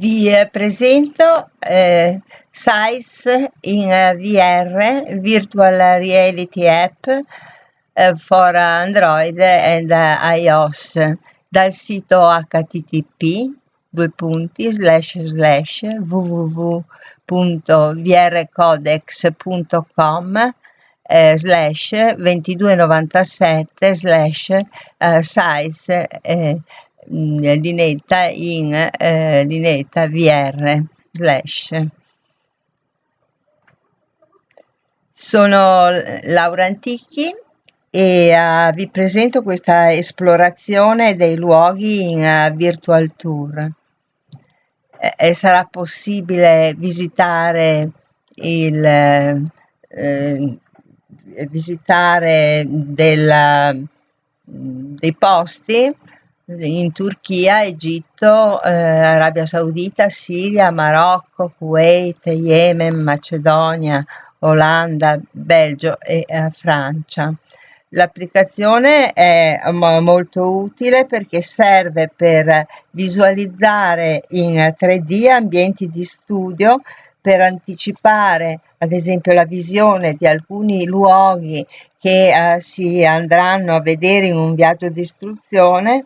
Vi eh, presento eh, Sites in VR, Virtual Reality App eh, for Android and iOS dal sito http www.vrcodex.com eh, slash 2297 slash eh, size eh, linetta in eh, linetta VR slash. Sono Laura Antichi e uh, vi presento questa esplorazione dei luoghi in uh, virtual tour. E sarà possibile visitare il eh, visitare della, dei posti in Turchia, Egitto, eh, Arabia Saudita, Siria, Marocco, Kuwait, Yemen, Macedonia, Olanda, Belgio e eh, Francia. L'applicazione è molto utile perché serve per visualizzare in 3D ambienti di studio per anticipare ad esempio la visione di alcuni luoghi che eh, si andranno a vedere in un viaggio di istruzione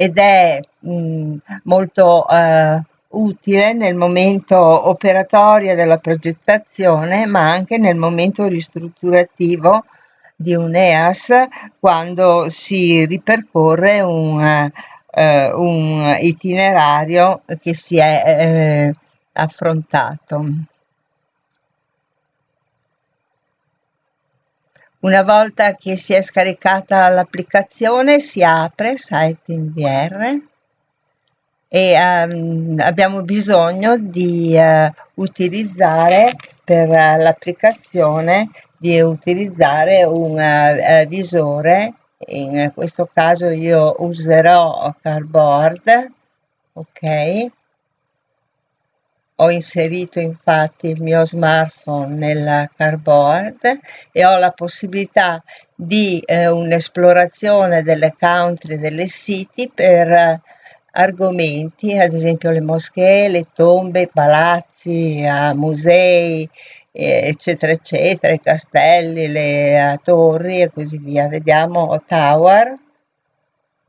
ed è mh, molto eh, utile nel momento operatorio della progettazione ma anche nel momento ristrutturativo di un EAS quando si ripercorre un, eh, un itinerario che si è eh, affrontato. Una volta che si è scaricata l'applicazione si apre Site VR e um, abbiamo bisogno di uh, utilizzare per uh, l'applicazione di utilizzare un uh, visore. In questo caso io userò Cardboard ok ho inserito infatti il mio smartphone nella cardboard e ho la possibilità di eh, un'esplorazione delle country, delle siti per eh, argomenti, ad esempio le moschee, le tombe, i palazzi, eh, musei, eccetera, eccetera, i castelli, le uh, torri e così via. Vediamo Tower,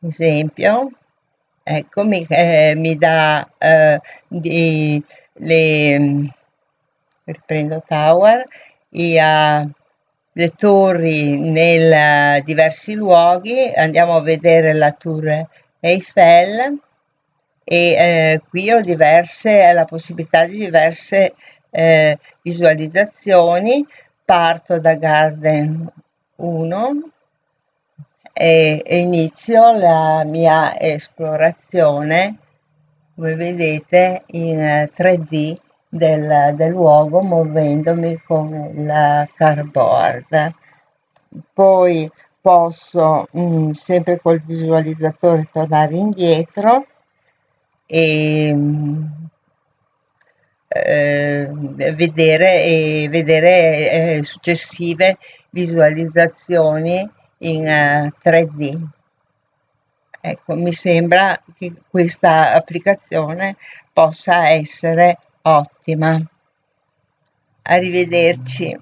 esempio, ecco, mi, eh, mi dà eh, di le riprendo tower e uh, le torri nei diversi luoghi. Andiamo a vedere la tour Eiffel e eh, qui ho diverse la possibilità di diverse eh, visualizzazioni. Parto da Garden 1 e, e inizio la mia esplorazione come vedete in 3D eh, del, del luogo muovendomi con il cardboard. Poi posso mh, mm, sempre col visualizzatore tornare indietro e mm, eh, vedere, e vedere eh, successive visualizzazioni in uh, 3D Ecco, mi sembra che questa applicazione possa essere ottima. Arrivederci.